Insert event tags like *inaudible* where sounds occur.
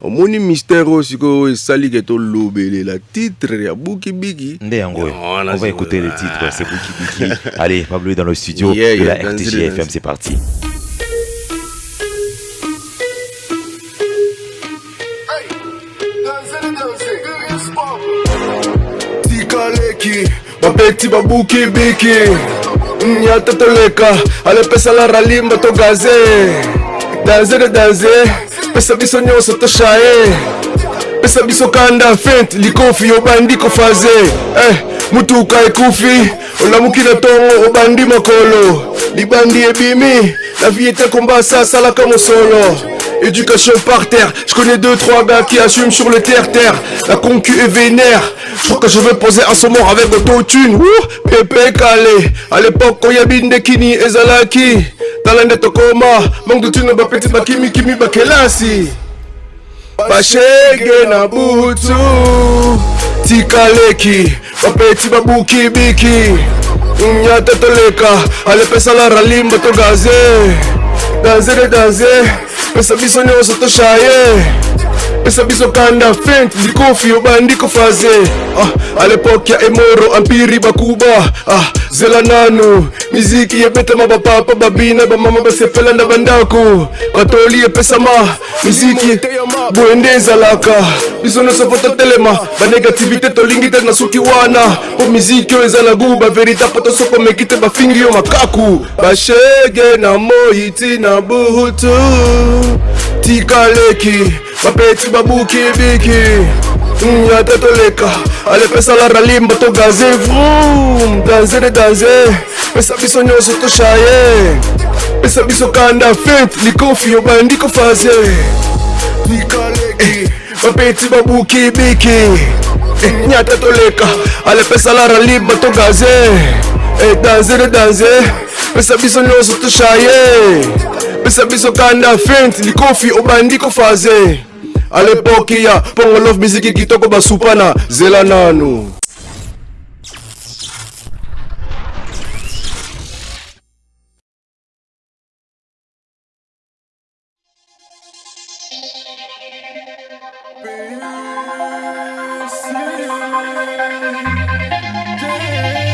omoni mistere oyo sikoyo esali lobele la titre ya bukibiki on va écouter le titre ah. c'est bukibiki *laughs* allez pablo est dans le studio de la rtg fm c'est parti tikaleki bapeti babukibiki mm, allez, toleka la ralimba to gaze danze de danze pesa biso nyonso toshaye pesa biso kanda fent likofi obandi kofaze eh, mutuka ekufi olamuki na ntongo obandi makolo libandi bimi la vie kombasa Et mosolo Éducation par terre, je connais deux trois gars qui assument sur le terre-terre La concu est vénère, je que je vais poser son mort avec autotune Ouh, pépé calé, à l'époque Koyabinde Kini et Zalaki tala nde tokoma mangu tino bapeti bakimikimi bakelasi bashege na butu tikaleki bapeti babukibiki nyata toleka alepesala ralimba togaze danze de danze pesa biso nyonso toshaye bapesa biso kanda fent zikofi obandi kofaze ah, a lepoke ya emoro ampiri bakuba ah, zela nanu miziki ebetama bapapa babina bamama basepela na bandako batoli epesama miziki boye nde ezalaka biso nyonso po totelema banegativité tolingi te na suki wana mpo miziki oyo eza na gu baverita po tosoko meki te bafingi yo makaku bashege na moi ntina buhutu tikaleki babeti babukibiki mm, atatoleka alepesala ralimba togaze vrum danze de danze pesa biso nyonso toshaye pesa biso kanda fete likofi obandi kofaze eh, babeti babukibiki eh, nyata toleka alepesala ralimba togaze eh, danze de danze pesa biso nyonso toshaye opesa biso kanda fent likofi obandi kofaze a lepoki ya mpongo love miziki kitoko basupana zela nanu Peace.